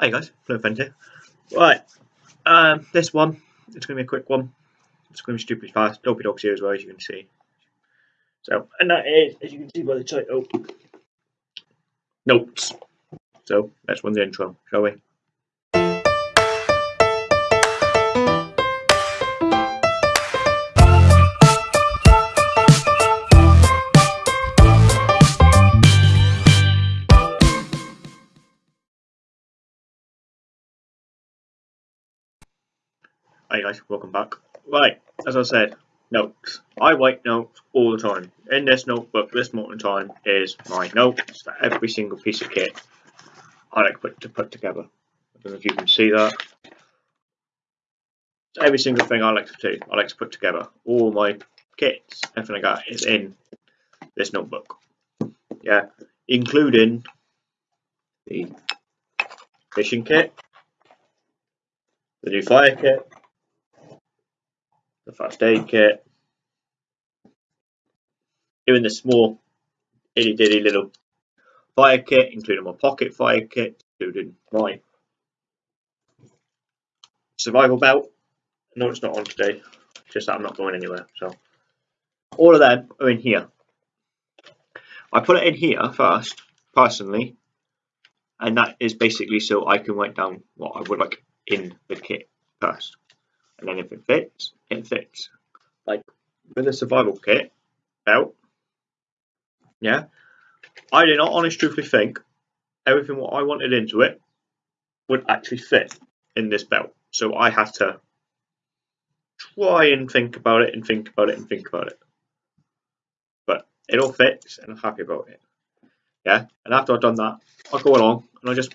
Hey guys, Fluent here. Right, um, this one, it's going to be a quick one. It's going to be stupid fast. Dopey Dog's here as well, as you can see. So, and that is, as you can see by the title, Notes. So, let's run the intro, shall we? Hey guys, welcome back. Right, as I said, notes. I write notes all the time. In this notebook, this moment in time is my notes for every single piece of kit I like put, to put together. I don't know if you can see that. Every single thing I like to do, I like to put together. All my kits, everything like that is in this notebook. Yeah, including the fishing kit, the new fire kit, the first aid kit, even the small itty bitty little fire kit, including my pocket fire kit, including my survival belt. No, it's not on today, just that I'm not going anywhere. So all of them are in here. I put it in here first, personally, and that is basically so I can write down what I would like in the kit first. And then if it fits, it fits. Like with the survival kit belt, yeah, I did not honestly truthfully think everything what I wanted into it would actually fit in this belt. So I had to try and think about it and think about it and think about it. But it all fits and I'm happy about it. Yeah, and after I've done that, I'll go along and I just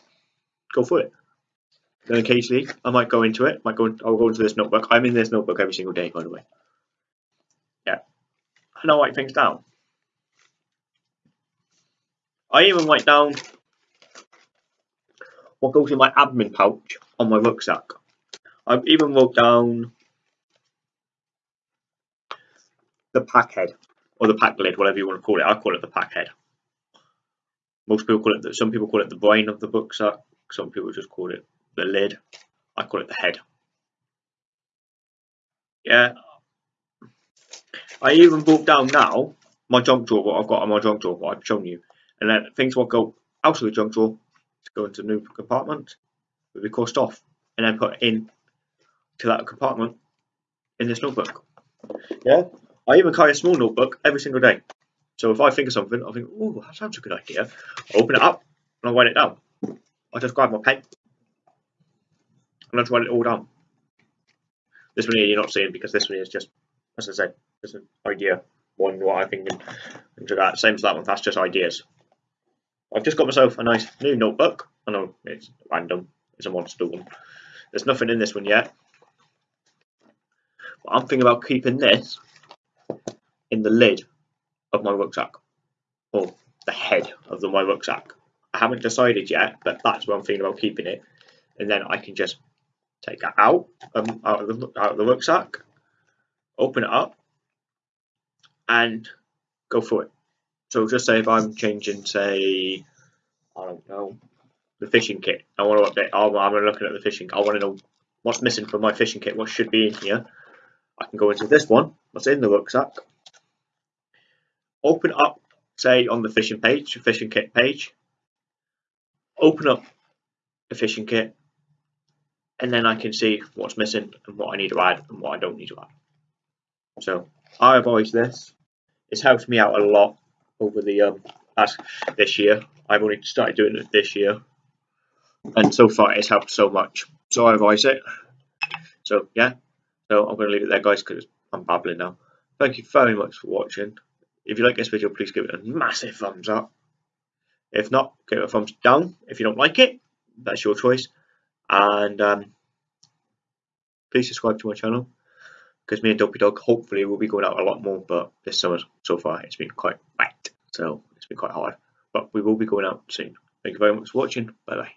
go for it. Then occasionally I might go into it. Might go. I'll go into this notebook. I'm in this notebook every single day, by the way. Yeah, and I write things down. I even write down what goes in my admin pouch on my rucksack. I've even wrote down the pack head or the pack lid, whatever you want to call it. I call it the pack head. Most people call it. The, some people call it the brain of the rucksack. Some people just call it the lid. I call it the head. Yeah. I even brought down now my junk drawer, what I've got on my junk drawer, what I've shown you. And then things will go out of the junk drawer to go into a new compartment, will be crossed off, and then put in to that compartment in this notebook. Yeah. I even carry a small notebook every single day. So if I think of something, I think, oh, that sounds a good idea. I open it up and I write it down. I just grab my pen and I'll write it all down. This one here you're not seeing because this one is just, as I said, just an idea. One what I think into that. Same as that one, that's just ideas. I've just got myself a nice new notebook. I know it's random, it's a monster one. There's nothing in this one yet. But I'm thinking about keeping this in the lid of my rucksack. Or the head of the, my rucksack. I haven't decided yet, but that's where I'm thinking about keeping it. And then I can just take that out, um, out, of the, out of the rucksack, open it up, and go for it. So just say if I'm changing, say, I don't know, the fishing kit. I want to update. I'm, I'm looking at the fishing. I want to know what's missing from my fishing kit. What should be in here. I can go into this one. What's in the rucksack? Open up, say on the fishing page, fishing kit page. Open up the fishing kit and then I can see what's missing and what I need to add and what I don't need to add. So I avoid this. It's helped me out a lot over the um this year. I've only started doing it this year, and so far it's helped so much. So I advise it. So yeah, so I'm going to leave it there, guys, because I'm babbling now. Thank you very much for watching. If you like this video, please give it a massive thumbs up. If not, give it a thumbs down. If you don't like it, that's your choice and um, please subscribe to my channel because me and Dopey Dog hopefully will be going out a lot more but this summer so far it's been quite wet so it's been quite hard but we will be going out soon. Thank you very much for watching. Bye bye